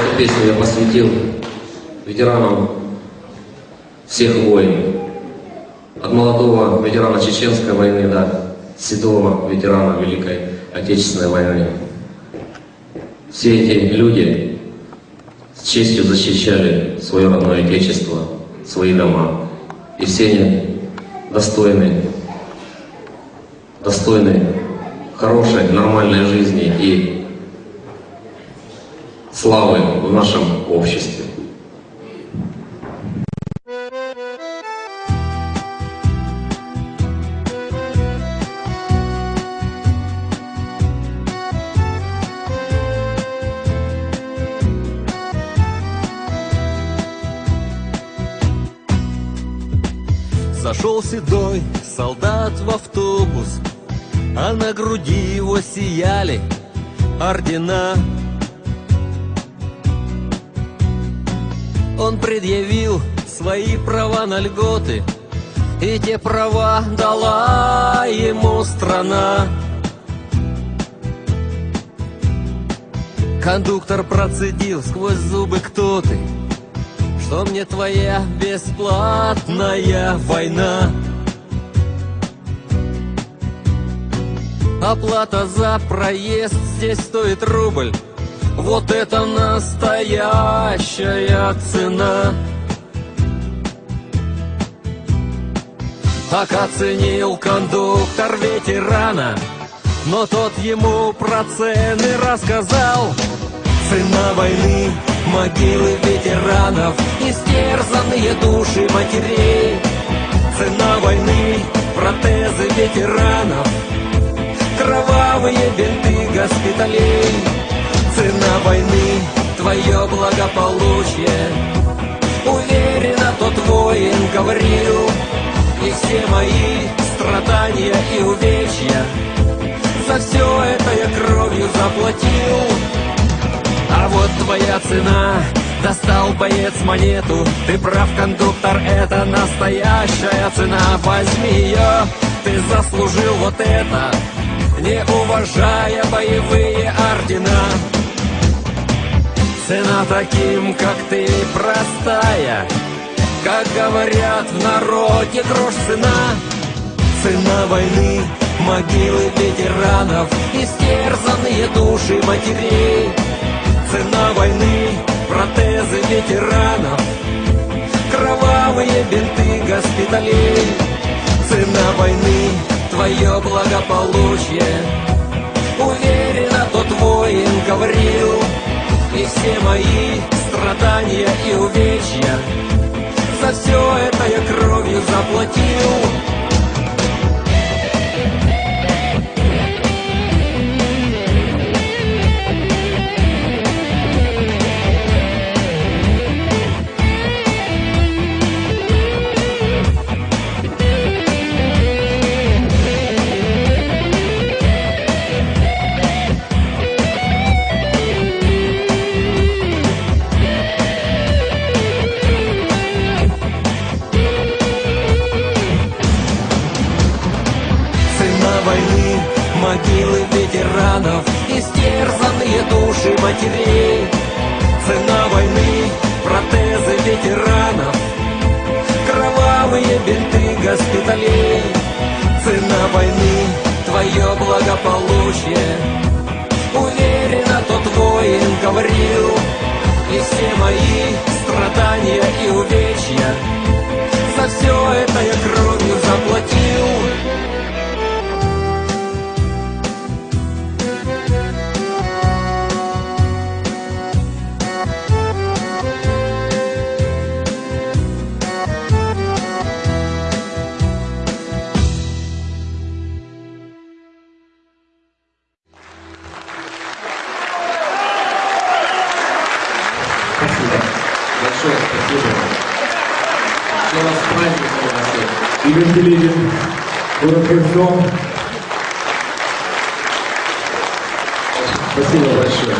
Эту песню я посвятил ветеранам всех войн. От молодого ветерана Чеченской войны до седого ветерана Великой Отечественной войны. Все эти люди с честью защищали свое родное Отечество, свои дома. И все они достойны, достойны хорошей, нормальной жизни и славы в нашем обществе. Зашел седой солдат в автобус, А на груди его сияли ордена. Он предъявил свои права на льготы, И те права дала ему страна. Кондуктор процедил сквозь зубы кто ты, что мне твоя бесплатная война? Оплата за проезд здесь стоит рубль Вот это настоящая цена. Так оценил кондуктор ветерана Но тот ему про цены рассказал. Цена войны Могилы ветеранов, истерзанные души матерей. Цена войны, протезы ветеранов Кровавые бинты госпиталей войны, твое благополучие. Уверенно тот воин говорил И все мои страдания и увечья За все это я кровью заплатил а вот твоя цена Достал боец монету Ты прав, кондуктор, это настоящая цена. Возьми ее, ты заслужил вот это Не уважая боевые ордена Цена таким, как ты, простая. Как говорят в народе, грош цена. Цена войны, могилы ветеранов Истерзанные души матерей. Цена войны, протезы ветеранов. Кровавые бинты госпиталей. Цена войны, твое благополучие все мои страдания и увечья. За все это я кровью заплатил могилы ветеранов Истерзанные души матерей. Цена войны, протезы ветеранов Кровавые бинты госпиталей. Цена войны, твое благополучие. Уверенно тот воин говорил И все мои страдания и увечья спасибо. Я вас с праздником. Игорь город Херсон. Спасибо большое.